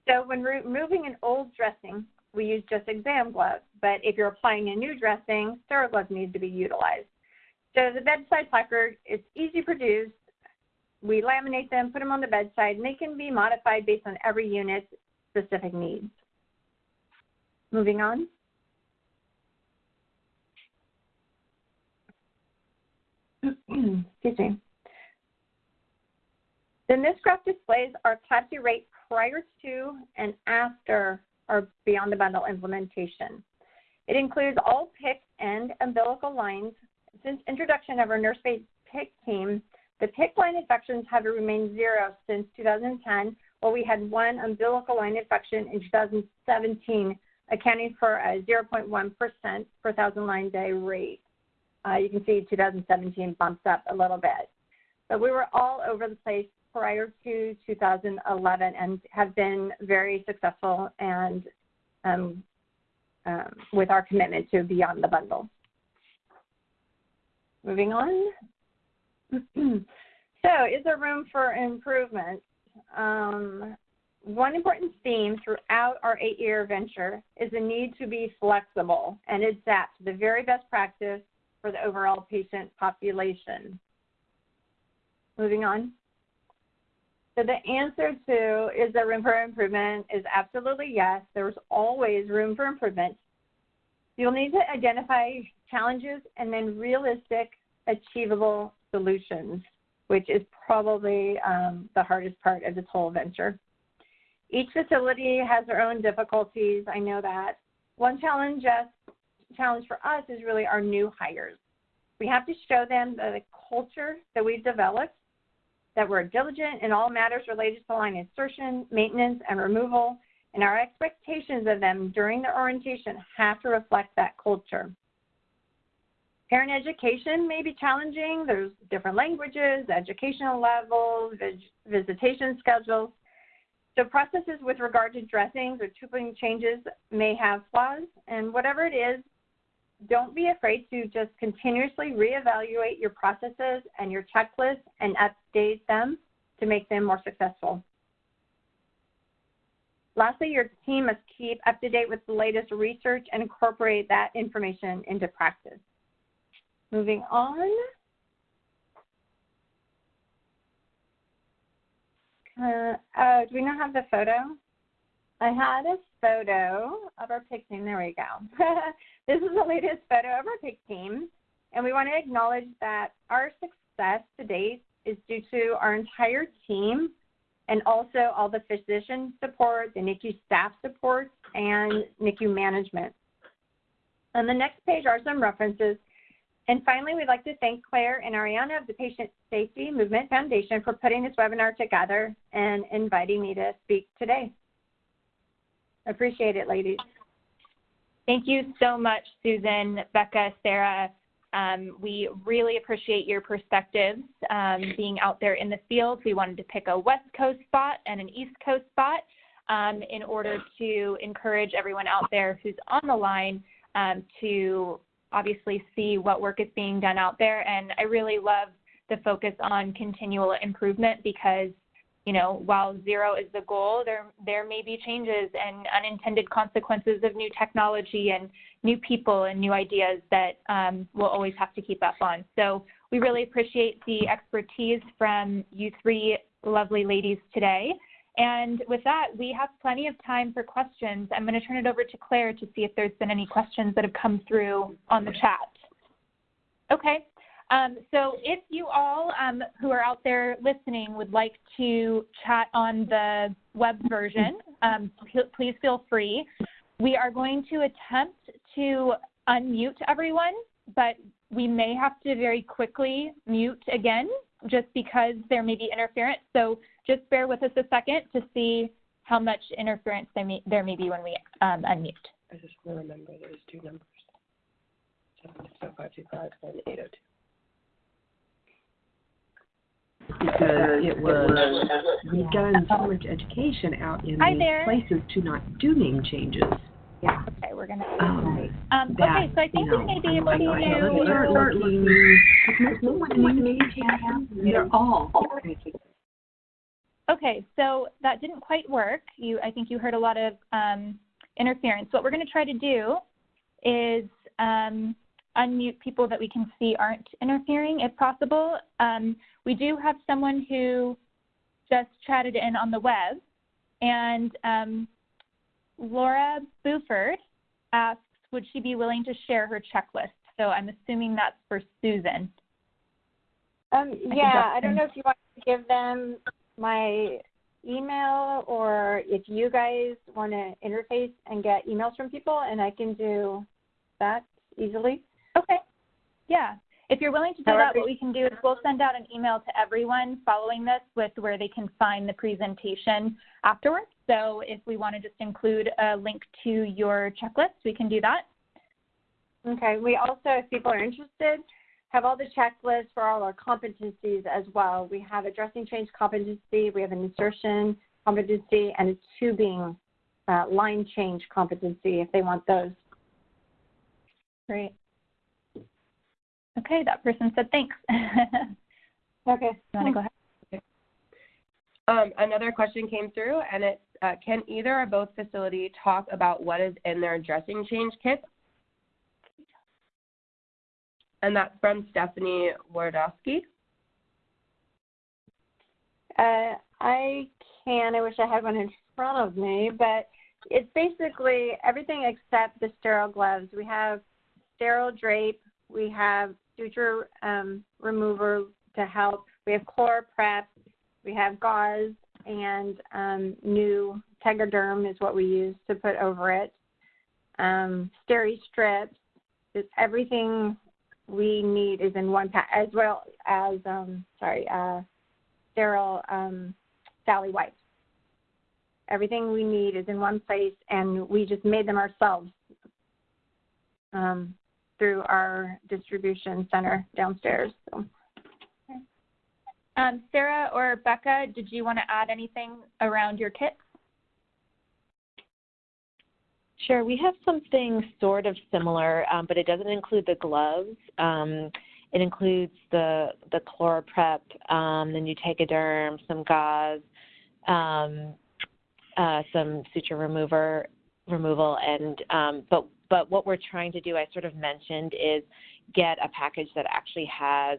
Speaker 1: So when removing an old dressing, we use just exam gloves. But if you're applying a new dressing, sterile gloves need to be utilized. So the bedside placard is easy produced. We laminate them, put them on the bedside, and they can be modified based on every unit's specific needs. Moving on. Excuse me. Then this graph displays our CLABSI rate prior to and after our Beyond the Bundle implementation. It includes all PICC and umbilical lines. Since introduction of our nurse-based PICC team, the PICC line infections have remained zero since 2010, while we had one umbilical line infection in 2017, accounting for a 0.1% per thousand line day rate. Uh, you can see 2017 bumps up a little bit. But we were all over the place prior to 2011 and have been very successful and um, um, with our commitment to Beyond the Bundle. Moving on. so is there room for improvement? Um, one important theme throughout our eight-year venture is the need to be flexible and adapt to the very best practice for the overall patient population. Moving on. So the answer to is there room for improvement is absolutely yes. There's always room for improvement. You'll need to identify challenges and then realistic, achievable solutions, which is probably um, the hardest part of this whole venture. Each facility has their own difficulties. I know that. One challenge, challenge for us is really our new hires. We have to show them the culture that we've developed that we're diligent in all matters related to line insertion, maintenance, and removal, and our expectations of them during the orientation have to reflect that culture. Parent education may be challenging. There's different languages, educational levels, visitation schedules. So processes with regard to dressings or tubing changes may have flaws, and whatever it is, don't be afraid to just continuously reevaluate your processes and your checklists and update them to make them more successful. Lastly, your team must keep up to date with the latest research and incorporate that information into practice. Moving on. Uh, uh, do we not have the photo? I had a photo of our PICC team. There we go. this is the latest photo of our PICC team. And we want to acknowledge that our success to date is due to our entire team and also all the physician support, the NICU staff support, and NICU management. On the next page are some references. And finally, we'd like to thank Claire and Ariana of the Patient Safety Movement Foundation for putting this webinar together and inviting me to speak today. Appreciate it, ladies.
Speaker 6: Thank you so much, Susan, Becca, Sarah. Um, we really appreciate your perspectives um, being out there in the field. We wanted to pick a West Coast spot and an East Coast spot um, in order to encourage everyone out there who's on the line um, to obviously see what work is being done out there. And I really love the focus on continual improvement because you know, while zero is the goal, there there may be changes and unintended consequences of new technology and new people and new ideas that um, we'll always have to keep up on. So we really appreciate the expertise from you three lovely ladies today. And with that, we have plenty of time for questions. I'm going to turn it over to Claire to see if there's been any questions that have come through on the chat. Okay, um, so if you all um, who are out there listening would like to chat on the web version, um, please feel free. We are going to attempt to unmute everyone, but we may have to very quickly mute again just because there may be interference. So just bear with us a second to see how much interference there may, there may be when we um, unmute.
Speaker 9: I just want to remember there's two numbers. 70525 and 802. Because it was, we've gotten so much education out in
Speaker 6: Hi
Speaker 9: these
Speaker 6: there.
Speaker 9: places to not do name changes.
Speaker 4: Yeah.
Speaker 6: Okay, we're gonna.
Speaker 9: Um,
Speaker 6: Um,
Speaker 9: that,
Speaker 6: okay, so I think
Speaker 9: you
Speaker 6: we
Speaker 9: know,
Speaker 6: may be able to.
Speaker 9: let's start looking, no one wants name changes. They're all.
Speaker 6: Okay, so that didn't quite work. You, I think you heard a lot of um, interference. What we're going to try to do is um, unmute people that we can see aren't interfering, if possible. Um, we do have someone who just chatted in on the web, and um, Laura Buford asks, would she be willing to share her checklist? So I'm assuming that's for Susan.
Speaker 1: Um,
Speaker 6: can
Speaker 1: yeah, I don't know if you want to give them my email or if you guys want to interface and get emails from people, and I can do that easily.
Speaker 6: Okay. Yeah. If you're willing to do that, what we can do is we'll send out an email to everyone following this with where they can find the presentation afterwards. So if we want to just include a link to your checklist, we can do that.
Speaker 1: Okay. We also, if people are interested, have all the checklists for all our competencies as well. We have addressing change competency, we have an insertion competency, and a tubing uh, line change competency if they want those.
Speaker 6: Great. Okay, that person said thanks. you
Speaker 1: Okay.
Speaker 6: want to go ahead?
Speaker 10: Um, another question came through, and it's, uh, can either or both facility talk about what is in their dressing change kit? And that's from Stephanie Wardowski.
Speaker 1: Uh, I can. I wish I had one in front of me, but it's basically everything except the sterile gloves. We have sterile drape. We have suture um, remover to help. We have core ChloraPrep. We have gauze and um, new Tegaderm is what we use to put over it. Um, steri strips. It's everything we need is in one pack, as well as um, sorry. Uh, sterile um, Sally wipes. Everything we need is in one place, and we just made them ourselves um, through our distribution center downstairs. So.
Speaker 6: Um, Sarah or Becca, did you want to add anything around your kit?
Speaker 7: Sure, we have something sort of similar, um, but it doesn't include the gloves. Um, it includes the the ChloraPrep, um, the new Tegaderm, some gauze, um, uh, some suture remover removal, and um, but but what we're trying to do, I sort of mentioned, is get a package that actually has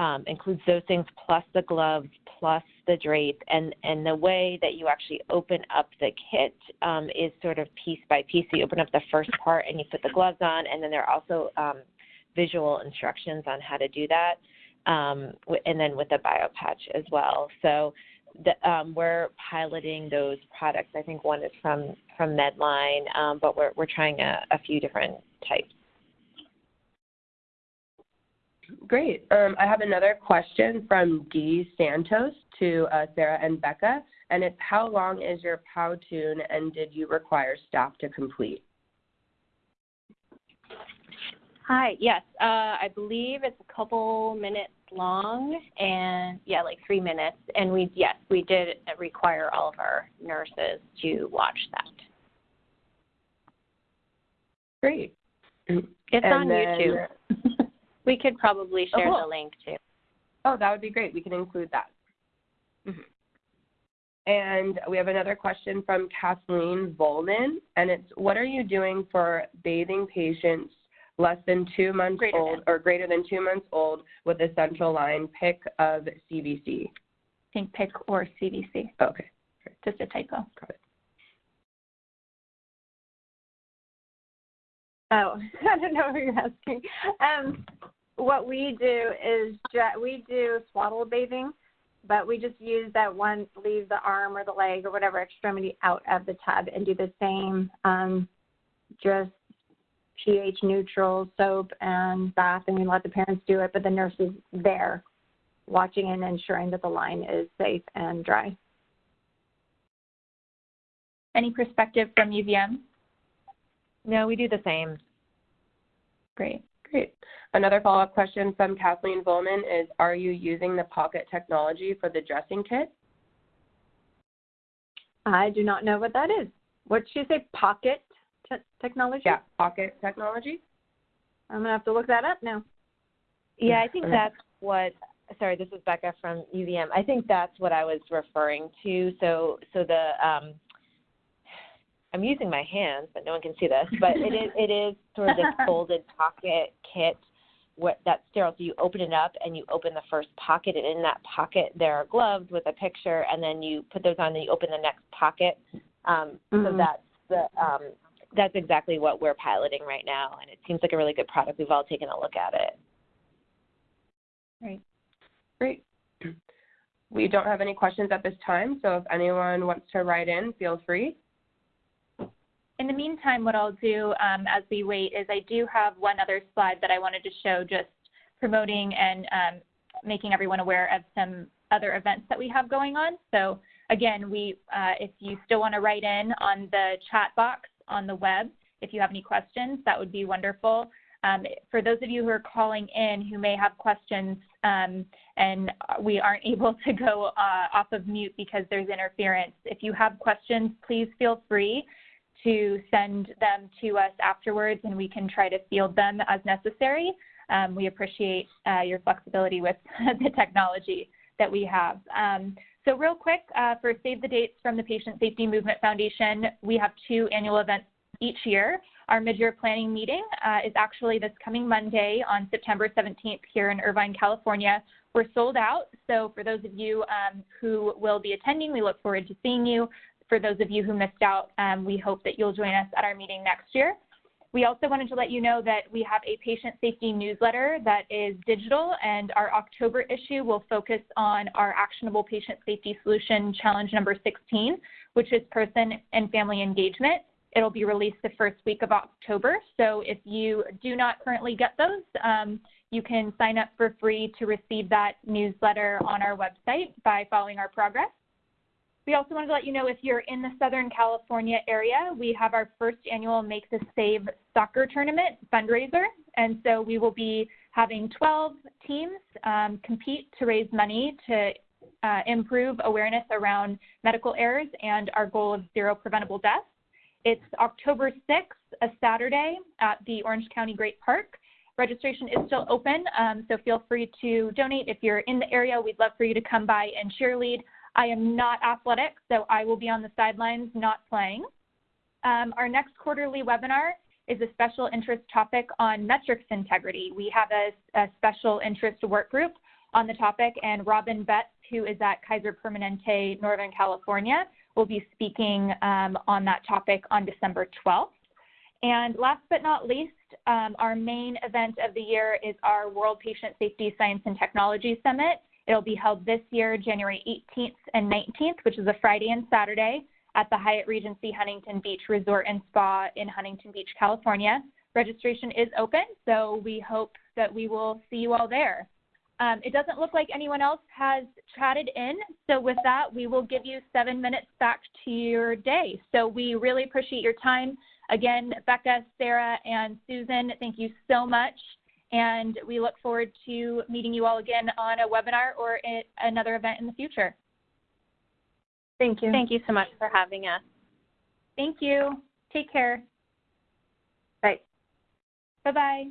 Speaker 7: um, includes those things plus the gloves plus the drape and and the way that you actually open up the kit um, is sort of piece by piece. So you open up the first part and you put the gloves on and then there are also um, visual instructions on how to do that um, and then with the bio patch as well. So the, um, we're piloting those products i think one is from from medline um, but we're, we're trying a, a few different types
Speaker 10: Great. Um, I have another question from Dee Santos to uh, Sarah and Becca, and it's how long is your Powtoon and did you require staff to complete?
Speaker 8: Hi, yes, uh, I believe it's a couple minutes long and yeah, like three minutes. And we, yes, we did require all of our nurses to watch that.
Speaker 10: Great.
Speaker 8: It's
Speaker 10: And
Speaker 8: on
Speaker 10: then-
Speaker 8: YouTube. we could probably share
Speaker 10: cool.
Speaker 8: the link too.
Speaker 10: Oh, that would be great. We can include that. Mhm. And we have another question from Kathleen Volden, and it's what are you doing for bathing patients less than two months
Speaker 8: Greater
Speaker 10: old or greater than two months old with a central line PICC of CVC?
Speaker 6: I think PIC or CDC,
Speaker 10: Okay.
Speaker 6: just a typo.
Speaker 1: Oh, I don't know what you're asking. Um, what we do is ju- we do swaddle bathing, but we just use that one, leave the arm or the leg or whatever extremity out of the tub and do the same, um, just pH neutral soap and bath, and we let the parents do it, but the nurse is there watching and ensuring that the line is safe and dry.
Speaker 6: Any perspective from UVM?
Speaker 7: no we do the same
Speaker 6: Great.
Speaker 10: Great. Another follow-up question from Kathleen Volman is, are you using the Pocket technology for the dressing kit?
Speaker 1: I do not know what that is. What did she say? Pocket te- technology?
Speaker 10: Yeah, Pocket technology.
Speaker 1: I'm gonna have to look that up now.
Speaker 7: Yeah, I think that's what. Sorry, this is Becca from UVM. I think that's what I was referring to. So, so the um, I'm using my hands, but no one can see this. But it is it is sort of this folded pocket kit what that's sterile. So you open it up and you open the first pocket, and in that pocket there are gloves with a picture, and then you put those on, and you open the next pocket. Um, So
Speaker 1: Mhm.
Speaker 7: that's the um, that's exactly what we're piloting right now, and it seems like a really good product. We've all taken a look at it. Right.
Speaker 10: Great. We don't have any questions at this time, so if anyone wants to write in, feel free.
Speaker 6: In the meantime, what I'll do um, as we wait is I do have one other slide that I wanted to show just promoting and um, making everyone aware of some other events that we have going on. So again, we, uh, if you still want to write in on the chat box on the web, if you have any questions, that would be wonderful. Um, for those of you who are calling in who may have questions um, and we aren't able to go uh, off of mute because there's interference, if you have questions, please feel free to send them to us afterwards and we can try to field them as necessary. Um, we appreciate uh, your flexibility with the technology that we have. So real quick, uh, for Save the Dates from the Patient Safety Movement Foundation, we have two annual events each year. Our mid-year planning meeting uh, is actually this coming Monday on September 17th here in Irvine, California. We're sold out, so for those of you um, who will be attending, we look forward to seeing you. For those of you who missed out, um, we hope that you'll join us at our meeting next year. We also wanted to let you know that we have a patient safety newsletter that is digital, and our October issue will focus on our actionable patient safety solution challenge number 16, which is person and family engagement. It'll be released the first week of October. So if you do not currently get those, um, you can sign up for free to receive that newsletter on our website by following our progress. We also wanted to let you know if you're in the Southern California area, we have our first annual Make the Save soccer tournament fundraiser. And so we will be having 12 teams um, compete to raise money to uh, improve awareness around medical errors and our goal of zero preventable deaths. It's October 6th, a Saturday at the Orange County Great Park. Registration is still open, um, so feel free to donate. If you're in the area, we'd love for you to come by and cheerlead. I am not athletic, so I will be on the sidelines not playing. Um, our next quarterly webinar is a special interest topic on metrics integrity. We have a, a special interest work group on the topic, and Robin Betts, who is at Kaiser Permanente, Northern California, will be speaking um, on that topic on December 12th. And last but not least, um, our main event of the year is our World Patient Safety Science and Technology Summit. It'll be held this year, January 18th and 19th, which is a Friday and Saturday at the Hyatt Regency Huntington Beach Resort and Spa in Huntington Beach, California. Registration is open, so we hope that we will see you all there. Um, it doesn't look like anyone else has chatted in, so with that, we will give you seven minutes back to your day. So we really appreciate your time. Again, Becca, Sarah, and Susan, thank you so much. And we look forward to meeting you all again on a webinar or at another event in the future.
Speaker 1: Thank you.
Speaker 8: Thank you so much for having us.
Speaker 6: Thank you. Take care.
Speaker 1: Bye.
Speaker 6: Bye-bye.